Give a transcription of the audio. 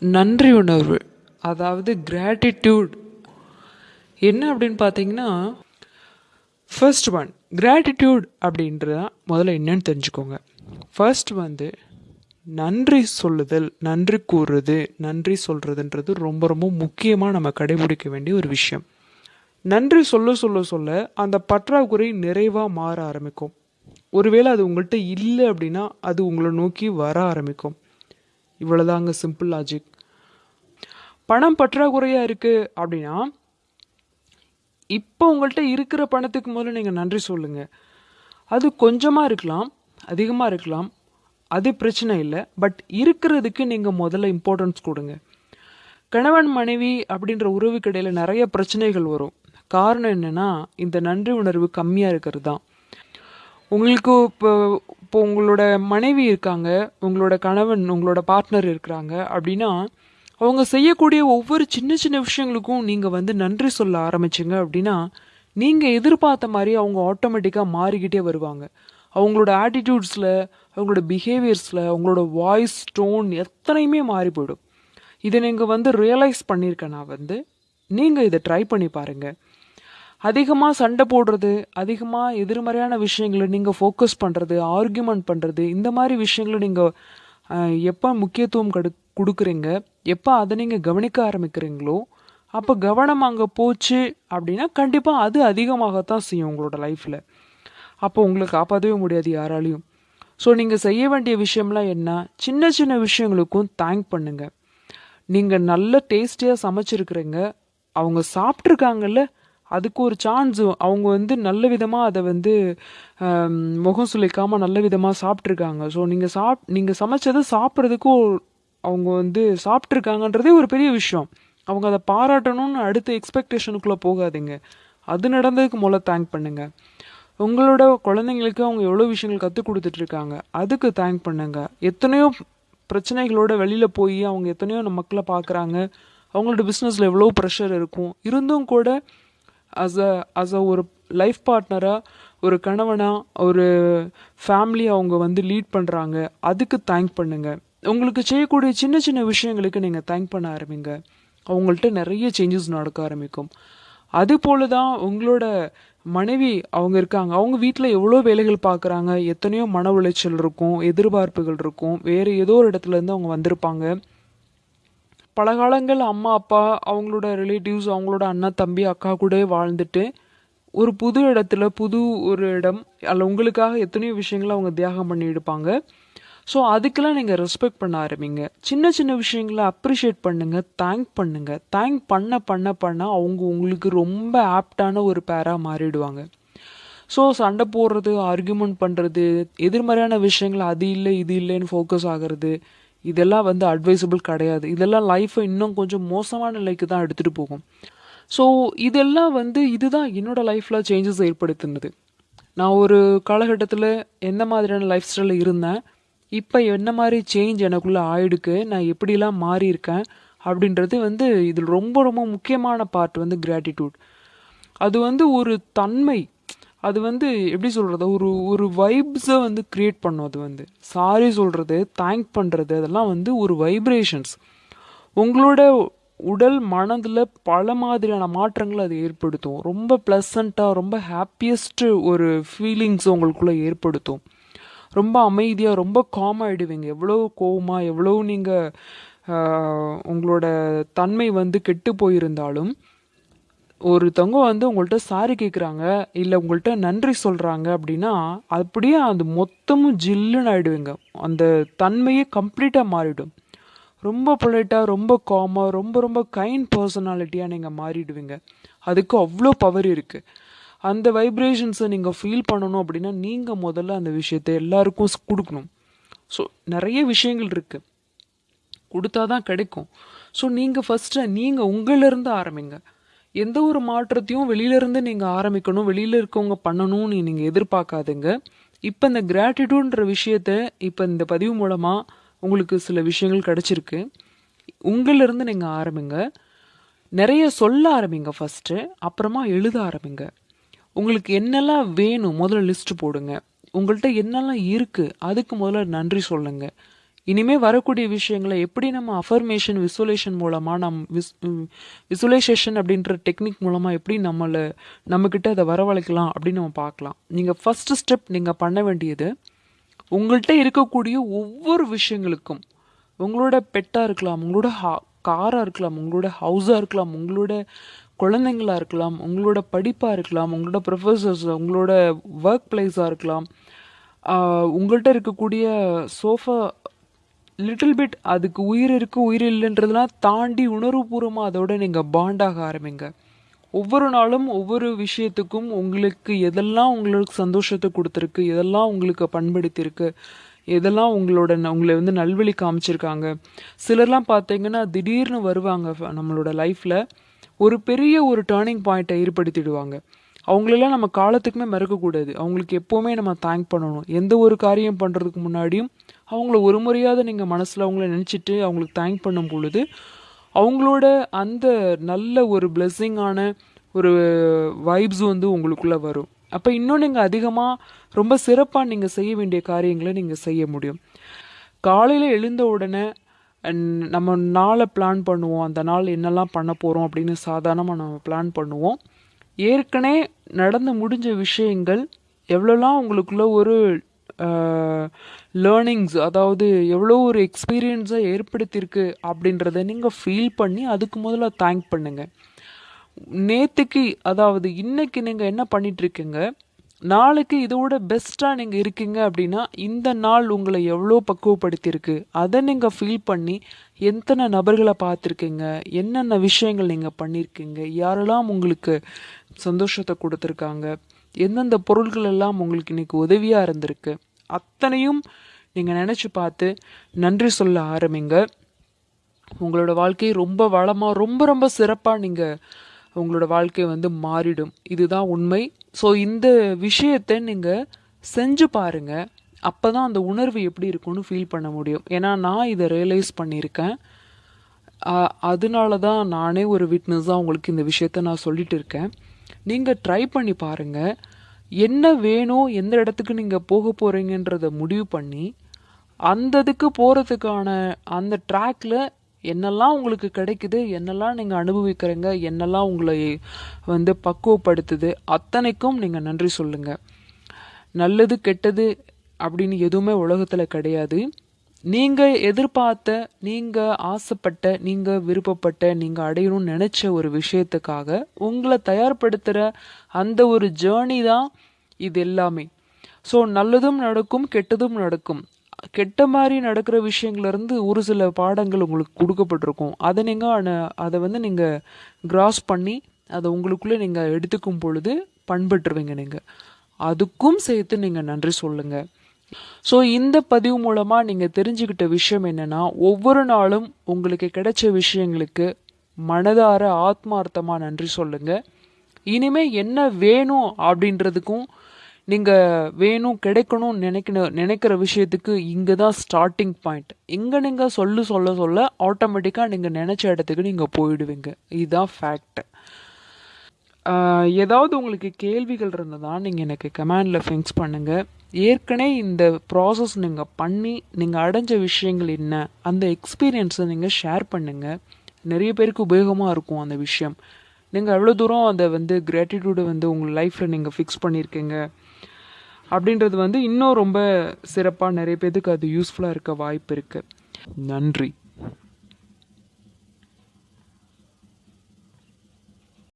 நன்றி உணர்வு அதாவது கிராட்டிடியூட் என்ன அப்படின்னு பார்த்தீங்கன்னா ஃபர்ஸ்ட் ஒன் கிராட்டிடியூட் அப்படின்றதான் முதல்ல என்னன்னு தெரிஞ்சுக்கோங்க. ஃபர்ஸ்ட் வந்து நன்றி சொல்லுதல் நன்றி கூறுறது நன்றி சொல்கிறதுன்றது ரொம்ப ரொம்ப முக்கியமாக நம்ம கடைபிடிக்க வேண்டிய ஒரு விஷயம். நன்றி சொல்ல சொல்ல சொல்ல அந்த பற்றாக்குறை நிறைவாக மாற ஆரம்பிக்கும். ஒருவேளை அது உங்கள்கிட்ட இல்லை அப்படின்னா அது உங்களை நோக்கி வர ஆரம்பிக்கும். இவ்வளோதாங்க சிம்பிள் லாஜிக் பணம் பற்றாக்குறையாக இருக்குது அப்படின்னா இப்போ உங்கள்கிட்ட இருக்கிற பணத்துக்கு முதல்ல நீங்கள் நன்றி சொல்லுங்கள் அது கொஞ்சமாக இருக்கலாம் அதிகமாக இருக்கலாம் அது பிரச்சனை இல்லை. பட் இருக்கிறதுக்கு நீங்கள் முதல்ல இம்பார்ட்டன்ஸ் கொடுங்க. கணவன் மனைவி அப்படின்ற உறவுக்கு நிறைய பிரச்சனைகள் வரும். காரணம் என்னென்னா இந்த நன்றி உணர்வு கம்மியாக இருக்கிறது தான். உங்களுக்கு இப்போ இப்போ உங்களோட மனைவி இருக்காங்க உங்களோட கணவன் உங்களோட பார்ட்னர் இருக்கிறாங்க அப்படின்னா அவங்க செய்யக்கூடிய ஒவ்வொரு சின்ன சின்ன விஷயங்களுக்கும் நீங்கள் வந்து நன்றி சொல்ல ஆரம்பிச்சிங்க அப்படின்னா நீங்கள் எதிர்பார்த்த மாதிரி அவங்க ஆட்டோமேட்டிக்காக மாறிக்கிட்டே வருவாங்க. அவங்களோட ஆட்டிடியூட்ஸில் அவங்களோட பிஹேவியர்ஸில் அவங்களோட வாய்ஸ் டோன் எத்தனையுமே மாறி போயிடும். இதை நீங்கள் வந்து ரியலைஸ் பண்ணியிருக்கேன் நான் வந்து. நீங்கள் இதை ட்ரை பண்ணி பாருங்கள் அதிகமாக சண்டை போடுறது அதிகமாக எதிர்மறையான விஷயங்களை நீங்கள் ஃபோக்கஸ் பண்ணுறது ஆர்கியூமெண்ட் பண்ணுறது இந்த மாதிரி விஷயங்களை நீங்கள் எப்போ முக்கியத்துவம் கடு கொடுக்குறீங்க எப்போ அதை நீங்கள் கவனிக்க ஆரம்பிக்கிறீங்களோ அப்போ கவனம் அங்கே போச்சு அப்படின்னா கண்டிப்பாக அது அதிகமாகத்தான் செய்யும் உங்களோட லைஃப்பில் அப்போ உங்களை காப்பாற்றவே முடியாது யாராலையும். ஸோ நீங்கள் செய்ய வேண்டிய விஷயம்லாம் என்ன? சின்ன சின்ன விஷயங்களுக்கும் தேங்க் பண்ணுங்கள் நீங்கள் நல்ல டேஸ்டியாக சமைச்சிருக்கிறீங்க. அவங்க சாப்பிட்ருக்காங்கல்ல அதுக்கு ஒரு சான்ஸ் அவங்க வந்து நல்ல விதமாக அதை வந்து முகம் சுளிக்காமல் நல்ல விதமாக சாப்பிட்ருக்காங்க ஸோ நீங்கள் சாப் நீங்கள் சமைச்சதை சாப்பிட்றதுக்கும் அவங்க வந்து சாப்பிட்ருக்காங்கன்றதே ஒரு பெரிய விஷயம். அவங்க அதை பாராட்டணும்னு அடுத்த எக்ஸ்பெக்டேஷனுக்குள்ளே போகாதீங்க. அது நடந்ததுக்கு முதல்ல தேங்க் பண்ணுங்கள் உங்களோட குழந்தைங்களுக்கு அவங்க எவ்வளோ விஷயங்கள் கற்றுக் கொடுத்துட்ருக்காங்க அதுக்கு தேங்க் பண்ணுங்க. எத்தனையோ பிரச்சனைகளோட வெளியில் போய் அவங்க எத்தனையோ நம்ம மக்களை பார்க்குறாங்க அவங்களோட பிஸ்னஸில் எவ்வளோ ப்ரெஷர் இருக்கும். இருந்தும் கூட அஸ் அ அஸ் அ ஒரு லைஃப் பார்ட்னராக ஒரு கணவனாக ஒரு ஃபேமிலி அவங்க வந்து லீட் பண்ணுறாங்க அதுக்கு தேங்க் பண்ணுங்கள் உங்களுக்கு செய்யக்கூடிய சின்ன சின்ன விஷயங்களுக்கு நீங்கள் தேங்க் பண்ண ஆரம்பிங்க. அவங்கள்ட்ட நிறைய சேஞ்சஸ் நடக்க ஆரம்பிக்கும். அது போல தான் உங்களோட மனைவி அவங்க இருக்காங்க. அவங்க வீட்டில் எவ்வளோ வேலைகள் பார்க்குறாங்க எத்தனையோ மன உளைச்சல் இருக்கும் எதிர்பார்ப்புகள் இருக்கும். வேறு ஏதோ ஒரு இடத்துலேருந்து அவங்க வந்திருப்பாங்க. பல காலங்கள் அம்மா அப்பா அவங்களோட ரிலேட்டிவ்ஸ் அவங்களோட அண்ணா தம்பி அக்கா கூட வாழ்ந்துட்டு ஒரு புது இடத்துல புது ஒரு இடம் அல்ல உங்களுக்காக எத்தனையோ விஷயங்களை அவங்க தியாகம் பண்ணி எடுப்பாங்க. ஸோ அதுக்கெல்லாம் நீங்கள் ரெஸ்பெக்ட் பண்ண ஆரம்பிங்க. சின்ன சின்ன விஷயங்களை அப்ரிஷியேட் பண்ணுங்கள் தேங்க் பண்ணுங்கள் தேங்க் பண்ண பண்ண பண்ண அவங்க உங்களுக்கு ரொம்ப ஆப்டான ஒரு பேராக மாறிடுவாங்க. ஸோ சண்டை போடுறது ஆர்கியூமெண்ட் பண்ணுறது எதிர்மறையான விஷயங்கள் அது இல்லை இது இல்லைன்னு ஃபோக்கஸ் ஆகிறது இதெல்லாம் வந்து அட்வைசபிள் கிடையாது. இதெல்லாம் லைஃப்பை இன்னும் கொஞ்சம் மோசமான நிலைக்கு தான் எடுத்துகிட்டு போகும். ஸோ இதெல்லாம் வந்து இதுதான் என்னோடய லைஃப்பில் சேஞ்சஸ் ஏற்படுத்தினது. நான் ஒரு காலகட்டத்தில் எந்த மாதிரியான லைஃப் ஸ்டைலில் இருந்தேன். இப்போ என்ன மாதிரி சேஞ்ச் எனக்குள்ளே ஆயிடுக்கு நான் எப்படிலாம் மாறியிருக்கேன் அப்படின்றது வந்து இதில் ரொம்ப ரொம்ப முக்கியமான பார்ட் வந்து கிராட்டிடியூட் அது வந்து ஒரு தன்மை. அது வந்து எப்படி சொல்கிறது ஒரு ஒரு வைப்ஸை வந்து க்ரியேட் பண்ணும் அது வந்து. சாரி சொல்கிறது தேங்க் பண்ணுறது அதெல்லாம் வந்து ஒரு வைப்ரேஷன்ஸ் உங்களோட உடல் மனதில் பல மாதிரியான மாற்றங்களை அது ஏற்படுத்தும். ரொம்ப ப்ளசண்ட்டாக ரொம்ப ஹாப்பியஸ்ட்டு ஒரு ஃபீலிங்ஸ் உங்களுக்குள்ளே ஏற்படுத்தும். ரொம்ப அமைதியாக ரொம்ப காம் ஆகிடுவீங்க எவ்வளோ கோவமாக எவ்வளோ நீங்கள் உங்களோட தன்மை வந்து கெட்டு போயிருந்தாலும் ஒருத்தவங்க வந்து உங்கள்கிட்ட சாரி கேட்குறாங்க இல்லை உங்கள்கிட்ட நன்றி சொல்கிறாங்க அப்படின்னா அப்படியே அது மொத்தமும் ஜில்லுன்னு ஆகிடுவீங்க அந்த தன்மையே கம்ப்ளீட்டாக மாறிடும். ரொம்ப பொலைட்டாக ரொம்ப காமாக ரொம்ப ரொம்ப கைண்ட் பர்சனாலிட்டியாக நீங்கள் மாறிடுவீங்க. அதுக்கு அவ்வளோ பவர் இருக்குது அந்த வைப்ரேஷன்ஸை நீங்கள் ஃபீல் பண்ணணும் அப்படின்னா நீங்கள் முதல்ல அந்த விஷயத்தை எல்லாருக்கும் கொடுக்கணும். ஸோ நிறைய விஷயங்கள் இருக்குது கொடுத்தா தான் கிடைக்கும். ஸோ நீங்கள் ஃபஸ்ட்டு நீங்கள் உங்களிலிருந்து ஆரம்பிங்க. எந்த ஒரு மாற்றத்தையும் வெளியிலேருந்து நீங்கள் ஆரம்பிக்கணும் வெளியில் இருக்கவங்க பண்ணணும்னு நீங்கள் எதிர்பார்க்காதுங்க. இப்போ இந்த கிராட்டிடியூட்ன்ற விஷயத்த இப்போ இந்த பதிவு மூலமாக உங்களுக்கு சில விஷயங்கள் கிடச்சிருக்கு. உங்களிலிருந்து நீங்கள் ஆரம்பிங்க. நிறைய சொல்ல ஆரம்பிங்க ஃபஸ்ட்டு அப்புறமா எழுத ஆரம்பிங்க. உங்களுக்கு என்னெல்லாம் வேணும் முதல்ல லிஸ்ட் போடுங்க. உங்கள்கிட்ட என்னெல்லாம் இருக்குது அதுக்கு முதல்ல நன்றி சொல்லுங்கள் இனிமே வரக்கூடிய விஷயங்களை எப்படி நம்ம அஃபர்மேஷன் விசுவலேஷன் மூலமாக நம் விஸ் விசுவலைசேஷன் அப்படின்ற டெக்னிக் மூலமாக எப்படி நம்மளை நம்மக்கிட்ட அதை வரவழைக்கலாம் அப்படின்னு நம்ம பார்க்கலாம். நீங்கள் ஃபஸ்ட்டு ஸ்டெப் நீங்கள் பண்ண வேண்டியது உங்கள்கிட்ட இருக்கக்கூடிய ஒவ்வொரு விஷயங்களுக்கும் உங்களோட பெட்டாக இருக்கலாம் உங்களோட ஹா காராக இருக்கலாம் உங்களோட ஹவுஸாக இருக்கலாம் உங்களோட குழந்தைங்களா இருக்கலாம் உங்களோட படிப்பாக இருக்கலாம் உங்களோட ப்ரொஃபஸர்ஸ் உங்களோட ஒர்க் பிளேஸாக இருக்கலாம் உங்கள்கிட்ட இருக்கக்கூடிய சோஃபா லிட்டில் பிட் அதுக்கு உயிர் இருக்கு உயிர் இல்லைன்றதெல்லாம் தாண்டி உணர்வுபூர்வமாக அதோட நீங்கள் பாண்டாக ஆரம்பிங்க. ஒவ்வொரு நாளும் ஒவ்வொரு விஷயத்துக்கும் உங்களுக்கு எதெல்லாம் உங்களுக்கு சந்தோஷத்தை கொடுத்துருக்கு எதெல்லாம் உங்களுக்கு பண்படுத்தியிருக்கு எதெல்லாம் உங்களோட ந- உங்களை வந்து நல்வழி காமிச்சிருக்காங்க. சிலர்லாம் பார்த்தீங்கன்னா திடீர்னு வருவாங்க நம்மளோட லைஃப்பில் ஒரு பெரிய ஒரு டேர்னிங் பாயிண்ட்டை ஏற்படுத்திடுவாங்க. அவங்களெல்லாம் நம்ம காலத்துக்குமே மறக்கக்கூடாது. அவங்களுக்கு எப்போவுமே நம்ம தேங்க் பண்ணணும். எந்த ஒரு காரியம் பண்ணுறதுக்கு முன்னாடியும் அவங்கள ஒரு முறையாவது நீங்கள் மனசில் அவங்கள நினச்சிட்டு அவங்களுக்கு தேங்க் பண்ணும் பொழுது அவங்களோட அந்த நல்ல ஒரு பிளெஸ்ஸிங்கான ஒரு வைப்ஸ் வந்து உங்களுக்குள்ளே வரும். அப்போ இன்னும் நீங்கள் அதிகமாக ரொம்ப சிறப்பாக நீங்கள் செய்ய வேண்டிய காரியங்களை நீங்கள் செய்ய முடியும். காலையில் எழுந்த உடனே நம்ம நாளை பிளான் பண்ணுவோம். அந்த நாள் என்னெல்லாம் பண்ண போகிறோம் அப்படின்னு சாதாரணமாக நம்ம பிளான் பண்ணுவோம். ஏற்கனவே நடந்து முடிஞ்ச விஷயங்கள் எவ்வளோலாம் உங்களுக்குள்ள ஒரு லேர்னிங்ஸ் அதாவது எவ்வளோ ஒரு எக்ஸ்பீரியன்ஸை ஏற்படுத்தியிருக்கு அப்படின்றத நீங்கள் ஃபீல் பண்ணி அதுக்கு முதல்ல தேங்க் பண்ணுங்கள் நேற்றுக்கு அதாவது இன்றைக்கி நீங்கள் என்ன பண்ணிகிட்ருக்கீங்க இருக்கீங்க? நாளைக்கு இதோட பெஸ்ட்டாக நீங்கள் இருக்கீங்க அப்படின்னா இந்த நாள் உங்களை எவ்வளோ பக்குவப்படுத்தியிருக்கு அதை நீங்கள் ஃபீல் பண்ணி எத்தனை நபர்களை பார்த்துருக்கீங்க என்னென்ன விஷயங்கள் நீங்கள் பண்ணியிருக்கீங்க யாரெல்லாம் உங்களுக்கு சந்தோஷத்தை கொடுத்துருக்காங்க எந்தெந்த பொருள்கள் எல்லாம் உங்களுக்கு இன்றைக்கி உதவியாக இருந்திருக்கு அத்தனையும் நீங்கள் நினச்சி பார்த்து நன்றி சொல்ல ஆரம்பிங்க. உங்களோட வாழ்க்கை ரொம்ப வளமாக ரொம்ப ரொம்ப சிறப்பாக நீங்கள் உங்களோட வாழ்க்கை வந்து மாறிடும். இதுதான் உண்மை. ஸோ இந்த விஷயத்தை நீங்கள் செஞ்சு பாருங்க. அப்போ தான் அந்த உணர்வு எப்படி இருக்கும்னு ஃபீல் பண்ண முடியும். ஏன்னா நான் இதை ரியலைஸ் பண்ணியிருக்கேன். அதனால தான் நானே ஒரு விட்னஸாக உங்களுக்கு இந்த விஷயத்த நான் சொல்லிட்டு இருக்கேன். நீங்கள் ட்ரை பண்ணி பாருங்கள் என்ன வேணும் எந்த இடத்துக்கு நீங்கள் போக போகிறீங்கன்றத முடிவு பண்ணி அந்த இதுக்கு போகிறதுக்கான அந்த ட்ராக்ல என்னெல்லாம் உங்களுக்கு கிடைக்குது என்னெல்லாம் நீங்கள் அனுபவிக்கிறீங்க என்னெல்லாம் உங்களை வந்து பக்குவப்படுத்துது அத்தனைக்கும் நீங்கள் நன்றி சொல்லுங்கள் நல்லது கெட்டது அப்படின்னு எதுவுமே உலகத்தில் கிடையாது. நீங்கள் எதிர்பார்த்த நீங்கள் ஆசைப்பட்ட நீங்கள் விருப்பப்பட்ட நீங்கள் அடையணும்னு நினச்ச ஒரு விஷயத்துக்காக உங்களை தயார்படுத்துகிற அந்த ஒரு ஜேர்னி தான் இது எல்லாமே. ஸோ நல்லதும் நடக்கும் கெட்டதும் நடக்கும். கெட்ட மாதிரி நடக்கிற விஷயங்கள்லேருந்து ஒரு சில பாடங்கள் உங்களுக்கு கொடுக்கப்பட்டிருக்கும். அதை நீங்கள் அதை வந்து நீங்கள் கிராஸ் பண்ணி அதை உங்களுக்குள்ளே நீங்கள் எடுத்துக்கும் பொழுது பண்பட்டுருவீங்க நீங்கள் அதுக்கும் சேர்த்து நீங்கள் நன்றி சொல்லுங்கள் ஸோ இந்த பதிவு மூலமாக நீங்கள் தெரிஞ்சுக்கிட்ட விஷயம் என்னன்னா ஒவ்வொரு நாளும் உங்களுக்கு கிடைச்ச விஷயங்களுக்கு மனதார ஆத்மார்த்தமாக நன்றி சொல்லுங்கள் இனிமே என்ன வேணும் அப்படின்றதுக்கும் நீங்கள் வேணும் கிடைக்கணும்னு நினைக்கணும் நினைக்கிற விஷயத்துக்கு இங்கே தான் ஸ்டார்டிங் பாயிண்ட் இங்கே நீங்கள் சொல்லு சொல்ல சொல்ல ஆட்டோமேட்டிக்காக நீங்கள் நினச்ச இடத்துக்கு நீங்கள் போயிடுவீங்க. இதுதான் ஃபேக்ட் ஏதாவது உங்களுக்கு கேள்விகள் இருந்ததா நீங்கள் எனக்கு கமெண்டில் ஃபிங்ஸ் பண்ணுங்கள் ஏற்கனவே இந்த ப்ராசஸ் நீங்கள் பண்ணி நீங்கள் அடைஞ்ச விஷயங்கள் என்ன அந்த எக்ஸ்பீரியன்ஸை நீங்கள் ஷேர் பண்ணுங்கள் நிறைய பேருக்கு உபயோகமாக இருக்கும் அந்த விஷயம். நீங்கள் எவ்வளோ தூரம் அதை வந்து கிராட்டிடியூடை வந்து உங்கள் லைஃப்பில் நீங்கள் ஃபிக்ஸ் பண்ணியிருக்கீங்க. அப்படின்றது வந்து இன்னும் ரொம்ப சிறப்பாக நிறைய பேருக்கு அது யூஸ்ஃபுல்லாக இருக்க வாய்ப்பு இருக்குது நன்றி.